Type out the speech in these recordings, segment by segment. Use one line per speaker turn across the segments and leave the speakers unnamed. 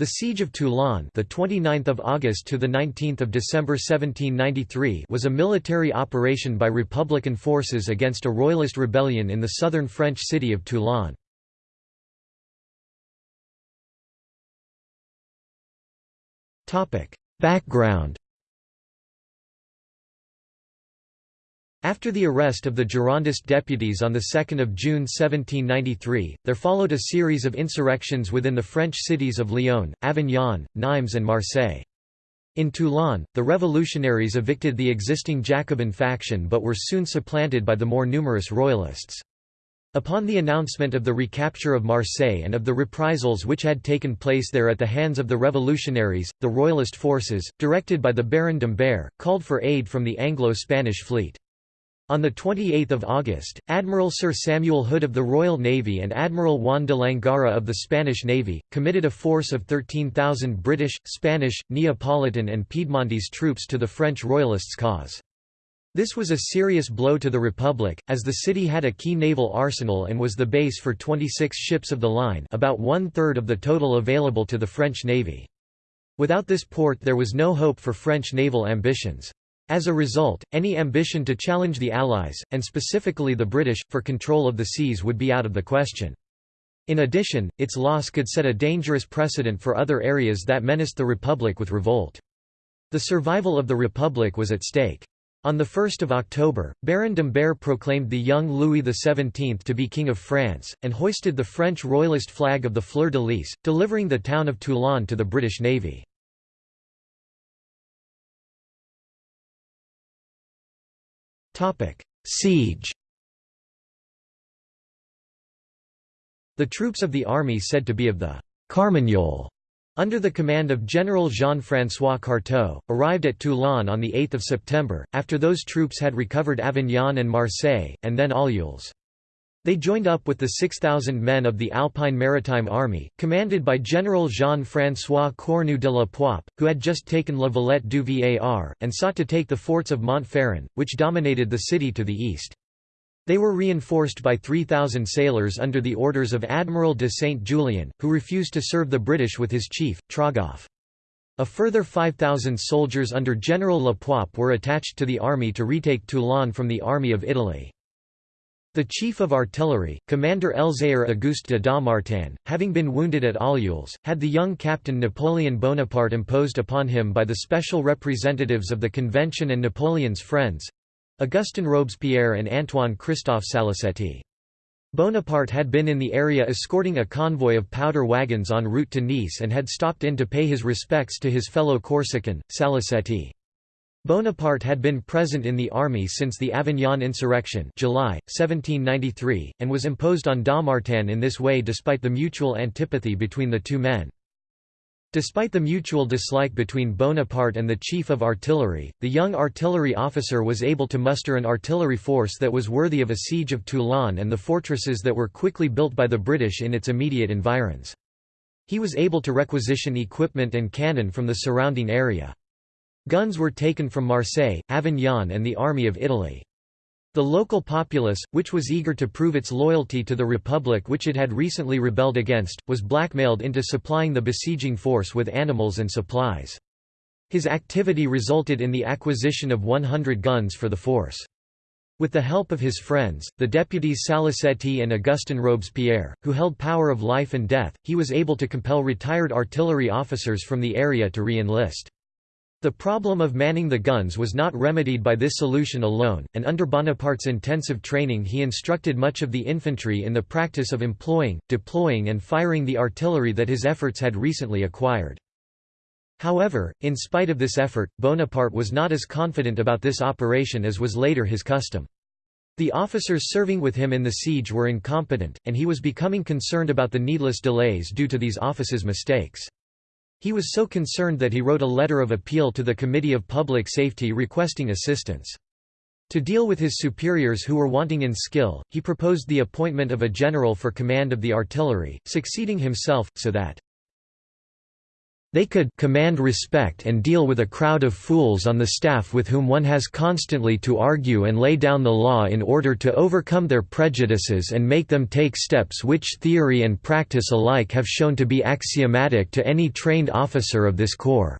The siege of Toulon, the 29th of August to the 19th of December 1793, was a military operation by Republican forces against a royalist rebellion in the southern French city of Toulon. Topic: Background After the arrest of the Girondist deputies on 2 June 1793, there followed a series of insurrections within the French cities of Lyon, Avignon, Nimes and Marseille. In Toulon, the revolutionaries evicted the existing Jacobin faction but were soon supplanted by the more numerous royalists. Upon the announcement of the recapture of Marseille and of the reprisals which had taken place there at the hands of the revolutionaries, the royalist forces, directed by the Baron d'Imbert, called for aid from the Anglo-Spanish fleet. On 28 August, Admiral Sir Samuel Hood of the Royal Navy and Admiral Juan de Langara of the Spanish Navy, committed a force of 13,000 British, Spanish, Neapolitan and Piedmontese troops to the French Royalists' cause. This was a serious blow to the Republic, as the city had a key naval arsenal and was the base for 26 ships of the line about one-third of the total available to the French Navy. Without this port there was no hope for French naval ambitions. As a result, any ambition to challenge the Allies, and specifically the British, for control of the seas would be out of the question. In addition, its loss could set a dangerous precedent for other areas that menaced the Republic with revolt. The survival of the Republic was at stake. On 1 October, Baron d'Imbert proclaimed the young Louis XVII to be King of France, and hoisted the French royalist flag of the fleur-de-lis, delivering the town of Toulon to the British Navy. Siege The troops of the army said to be of the Carmagnole, under the command of General Jean-François Carteaux, arrived at Toulon on 8 September, after those troops had recovered Avignon and Marseille, and then Orleans. They joined up with the 6,000 men of the Alpine Maritime Army, commanded by General Jean-François Cornu de la Poype, who had just taken La Valette du Var, and sought to take the forts of Montferrand, which dominated the city to the east. They were reinforced by 3,000 sailors under the orders of Admiral de Saint-Julien, who refused to serve the British with his chief, Trogoff. A further 5,000 soldiers under General La Poype were attached to the army to retake Toulon from the Army of Italy. The chief of artillery, Commander Elzéar Auguste de Dommartin, having been wounded at Orleans, had the young captain Napoleon Bonaparte imposed upon him by the special representatives of the Convention and Napoleon's friends—Augustin Robespierre and Antoine Christophe Salicetti. Bonaparte had been in the area escorting a convoy of powder wagons en route to Nice and had stopped in to pay his respects to his fellow Corsican, Salicetti. Bonaparte had been present in the army since the Avignon insurrection July, 1793, and was imposed on Dommartin in this way despite the mutual antipathy between the two men. Despite the mutual dislike between Bonaparte and the chief of artillery, the young artillery officer was able to muster an artillery force that was worthy of a siege of Toulon and the fortresses that were quickly built by the British in its immediate environs. He was able to requisition equipment and cannon from the surrounding area. Guns were taken from Marseille, Avignon and the Army of Italy. The local populace, which was eager to prove its loyalty to the republic which it had recently rebelled against, was blackmailed into supplying the besieging force with animals and supplies. His activity resulted in the acquisition of 100 guns for the force. With the help of his friends, the deputies Salicetti and Augustin Robespierre, who held power of life and death, he was able to compel retired artillery officers from the area to re-enlist. The problem of manning the guns was not remedied by this solution alone, and under Bonaparte's intensive training he instructed much of the infantry in the practice of employing, deploying and firing the artillery that his efforts had recently acquired. However, in spite of this effort, Bonaparte was not as confident about this operation as was later his custom. The officers serving with him in the siege were incompetent, and he was becoming concerned about the needless delays due to these officers' mistakes. He was so concerned that he wrote a letter of appeal to the Committee of Public Safety requesting assistance. To deal with his superiors who were wanting in skill, he proposed the appointment of a general for command of the artillery, succeeding himself, so that They could command respect and deal with a crowd of fools on the staff with whom one has constantly to argue and lay down the law in order to overcome their prejudices and make them take steps which theory and practice alike have shown to be axiomatic to any trained officer of this corps.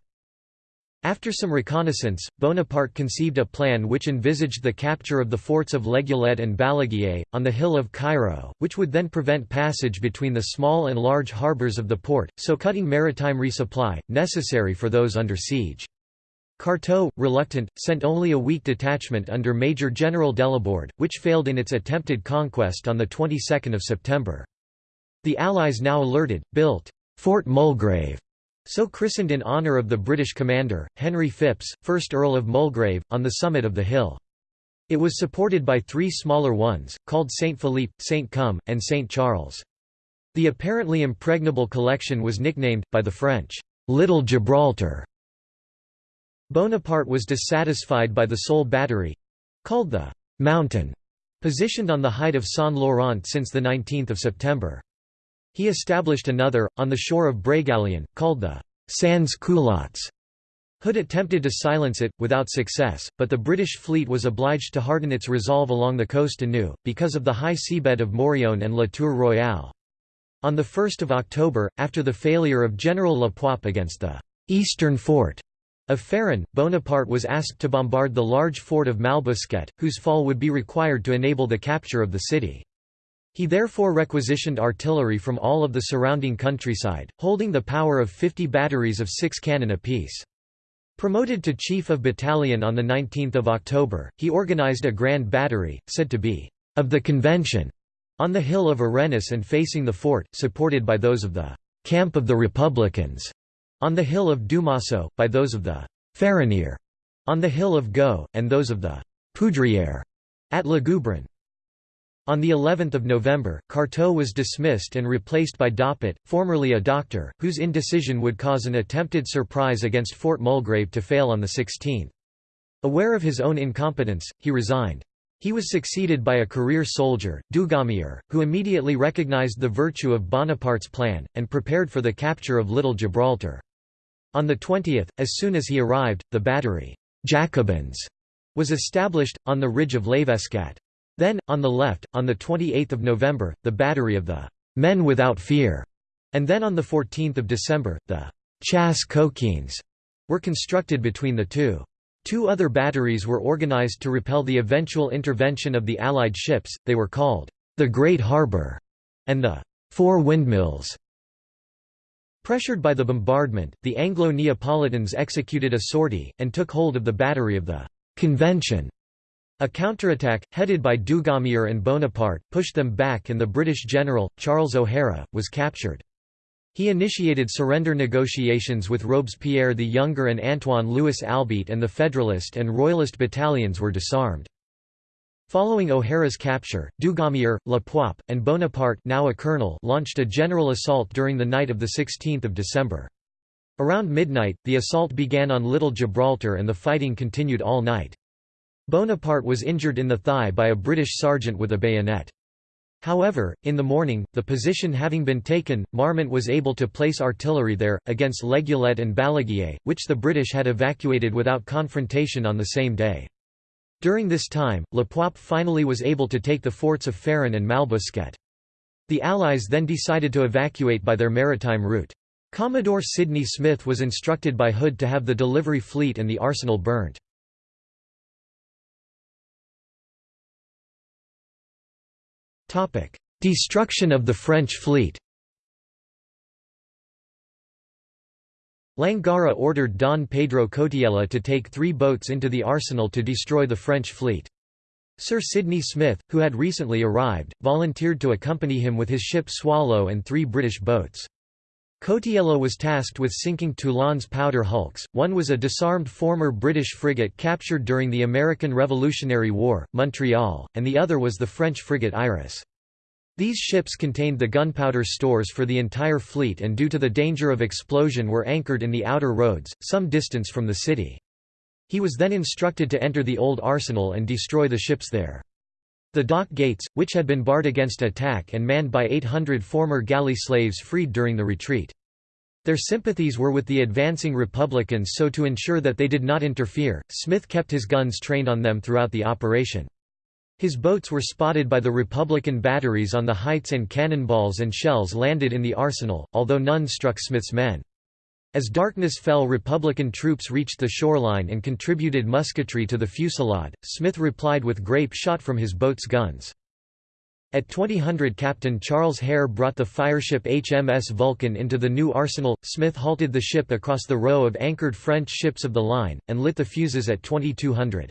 After some reconnaissance, Bonaparte conceived a plan which envisaged the capture of the forts of Legulet and Balaguier, on the hill of Cairo, which would then prevent passage between the small and large harbours of the port, so cutting maritime resupply, necessary for those under siege. Carteaux, reluctant, sent only a weak detachment under Major General Delaborde, which failed in its attempted conquest on the 22nd of September. The Allies now alerted, built Fort Mulgrave so christened in honour of the British commander, Henry Phipps, 1st Earl of Mulgrave, on the summit of the hill. It was supported by three smaller ones, called St. Philippe, St. Come, and St. Charles. The apparently impregnable collection was nicknamed, by the French, Little Gibraltar. Bonaparte was dissatisfied by the sole battery—called the «Mountain», positioned on the height of Saint Laurent since 19 September. He established another, on the shore of Brégalien, called the Sans Culottes. Hood attempted to silence it, without success, but the British fleet was obliged to harden its resolve along the coast anew, because of the high seabed of Morillon and La Tour Royale. On 1 October, after the failure of General La Poype against the «eastern fort» of Faron, Bonaparte was asked to bombard the large fort of Malbosquet, whose fall would be required to enable the capture of the city. He therefore requisitioned artillery from all of the surrounding countryside, holding the power of 50 batteries of six cannon apiece. Promoted to chief of battalion on 19 October, he organized a grand battery, said to be «of the Convention», on the hill of Arenas and facing the fort, supported by those of the «camp of the Republicans», on the hill of Dumasso, by those of the «Ferronnier», on the hill of Go, and those of the «Poudrière» at Le Goubron. On the 11th of November, Carteaux was dismissed and replaced by Doppet, formerly a doctor, whose indecision would cause an attempted surprise against Fort Mulgrave to fail on the 16th. Aware of his own incompetence, he resigned. He was succeeded by a career soldier, Dugommier, who immediately recognized the virtue of Bonaparte's plan, and prepared for the capture of Little Gibraltar. On the 20th, as soon as he arrived, the battery, Jacobins, was established, on the ridge of Lavescat. Then, on the left, on 28 November, the battery of the «Men Without Fear», and then on 14 December, the «Chasse coquins» were constructed between the two. Two other batteries were organized to repel the eventual intervention of the Allied ships, they were called «the Great Harbor and the Four Windmills. Pressured by the bombardment, the Anglo-Neapolitans executed a sortie, and took hold of the battery of the «Convention» A counterattack, headed by Dugommier and Bonaparte, pushed them back and the British general, Charles O'Hara, was captured. He initiated surrender negotiations with Robespierre the Younger and Antoine Louis Albitte and the Federalist and Royalist battalions were disarmed. Following O'Hara's capture, Dugommier, La Poype, and Bonaparte now a colonel launched a general assault during the night of 16 December. Around midnight, the assault began on Little Gibraltar and the fighting continued all night. Bonaparte was injured in the thigh by a British sergeant with a bayonet. However, in the morning, the position having been taken, Marmont was able to place artillery there, against Legulet and Balaguier, which the British had evacuated without confrontation on the same day. During this time, Le La Poype finally was able to take the forts of Faron and Malbosquet. The Allies then decided to evacuate by their maritime route. Commodore Sidney Smith was instructed by Hood to have the delivery fleet and the arsenal burnt. Destruction of the French fleet Langara ordered Don Pedro Cotiella to take three boats into the arsenal to destroy the French fleet. Sir Sidney Smith, who had recently arrived, volunteered to accompany him with his ship Swallow and three British boats. Cotiella was tasked with sinking Toulon's powder hulks, one was a disarmed former British frigate captured during the American Revolutionary War, Montreal, and the other was the French frigate Iris. These ships contained the gunpowder stores for the entire fleet and due to the danger of explosion were anchored in the outer roads, some distance from the city. He was then instructed to enter the old arsenal and destroy the ships there. The dock gates, which had been barred against attack and manned by 800 former galley slaves freed during the retreat. Their sympathies were with the advancing Republicans so to ensure that they did not interfere, Smith kept his guns trained on them throughout the operation. His boats were spotted by the Republican batteries on the heights and cannonballs and shells landed in the arsenal, although none struck Smith's men. As darkness fell Republican troops reached the shoreline and contributed musketry to the fusillade, Smith replied with grape shot from his boat's guns. At 2000 Captain Charles Hare brought the fireship HMS Vulcan into the new arsenal. Smith halted the ship across the row of anchored French ships of the line, and lit the fuses at 2200.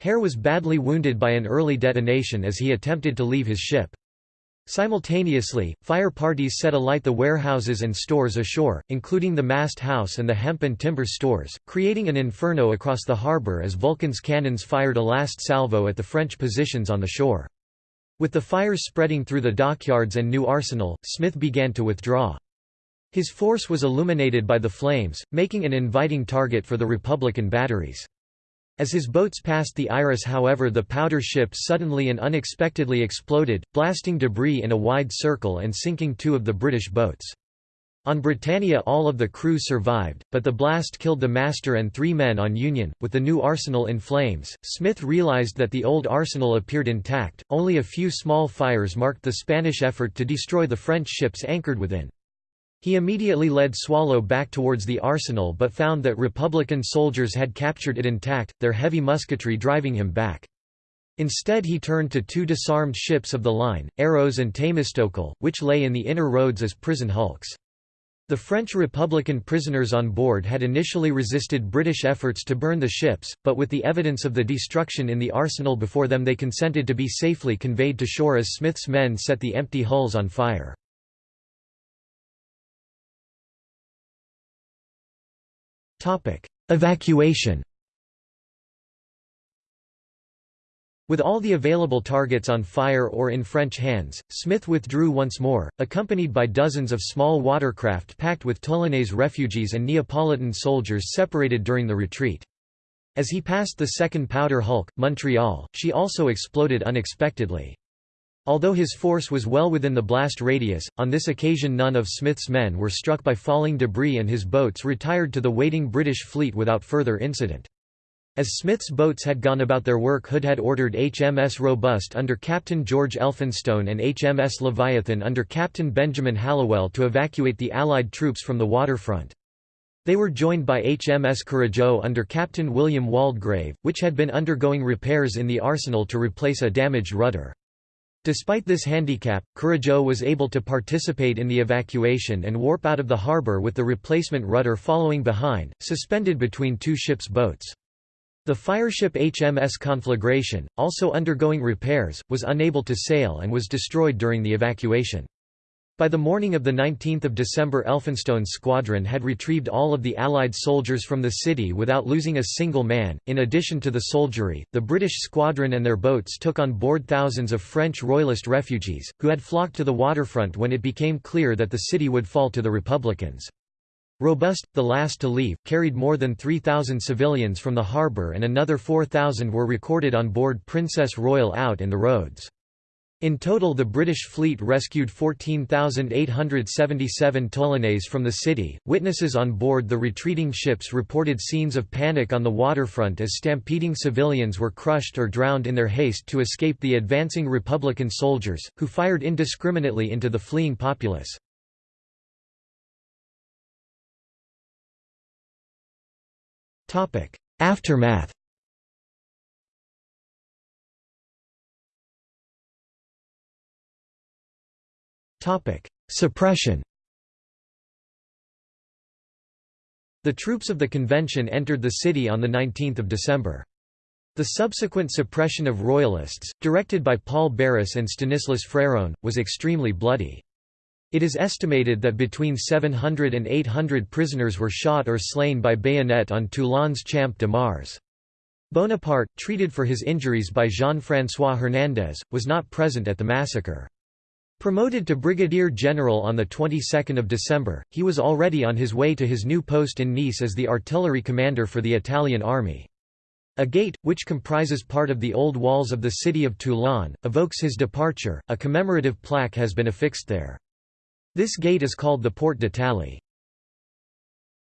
Hare was badly wounded by an early detonation as he attempted to leave his ship. Simultaneously, fire parties set alight the warehouses and stores ashore, including the mast house and the hemp and timber stores, creating an inferno across the harbour as Vulcan's cannons fired a last salvo at the French positions on the shore. With the fires spreading through the dockyards and new arsenal, Smith began to withdraw. His force was illuminated by the flames, making an inviting target for the Republican batteries. As his boats passed the Iris however the powder ship suddenly and unexpectedly exploded, blasting debris in a wide circle and sinking two of the British boats. On Britannia all of the crew survived, but the blast killed the master and three men on Union. With the new arsenal in flames, Smith realized that the old arsenal appeared intact, only a few small fires marked the Spanish effort to destroy the French ships anchored within. He immediately led Swallow back towards the arsenal but found that Republican soldiers had captured it intact, their heavy musketry driving him back. Instead he turned to two disarmed ships of the line, Héros and Thémistocle, which lay in the inner roads as prison hulks. The French Republican prisoners on board had initially resisted British efforts to burn the ships, but with the evidence of the destruction in the arsenal before them they consented to be safely conveyed to shore as Smith's men set the empty hulls on fire. Evacuation With all the available targets on fire or in French hands, Smith withdrew once more, accompanied by dozens of small watercraft packed with Toulonnais refugees and Neapolitan soldiers separated during the retreat. As he passed the second powder hulk, Montreal, she also exploded unexpectedly. Although his force was well within the blast radius, on this occasion none of Smith's men were struck by falling debris and his boats retired to the waiting British fleet without further incident. As Smith's boats had gone about their work Hood had ordered HMS Robust under Captain George Elphinstone and HMS Leviathan under Captain Benjamin Hallowell to evacuate the Allied troops from the waterfront. They were joined by HMS Courageux under Captain William Waldegrave, which had been undergoing repairs in the arsenal to replace a damaged rudder. Despite this handicap, Courageux was able to participate in the evacuation and warp out of the harbour with the replacement rudder following behind, suspended between two ships' boats. The fireship HMS Conflagration, also undergoing repairs, was unable to sail and was destroyed during the evacuation. By the morning of 19 December Elphinstone's squadron had retrieved all of the Allied soldiers from the city without losing a single man. In addition to the soldiery, the British squadron and their boats took on board thousands of French Royalist refugees, who had flocked to the waterfront when it became clear that the city would fall to the Republicans. Robust, the last to leave, carried more than 3,000 civilians from the harbour and another 4,000 were recorded on board Princess Royal out in the roads. In total the British fleet rescued 14,877 Toulonnais from the city. Witnesses on board the retreating ships reported scenes of panic on the waterfront as stampeding civilians were crushed or drowned in their haste to escape the advancing Republican soldiers, who fired indiscriminately into the fleeing populace. Aftermath Suppression The troops of the convention entered the city on 19 December. The subsequent suppression of Royalists, directed by Paul Barras and Stanislas Fréron, was extremely bloody. It is estimated that between 700 and 800 prisoners were shot or slain by bayonet on Toulon's Champ de Mars. Bonaparte, treated for his injuries by Jean-François Hernández, was not present at the massacre. Promoted to brigadier general on the 22nd of December, he was already on his way to his new post in Nice as the artillery commander for the Italian army. A gate, which comprises part of the old walls of the city of Toulon, evokes his departure. A commemorative plaque has been affixed there. This gate is called the Porte d'Italie.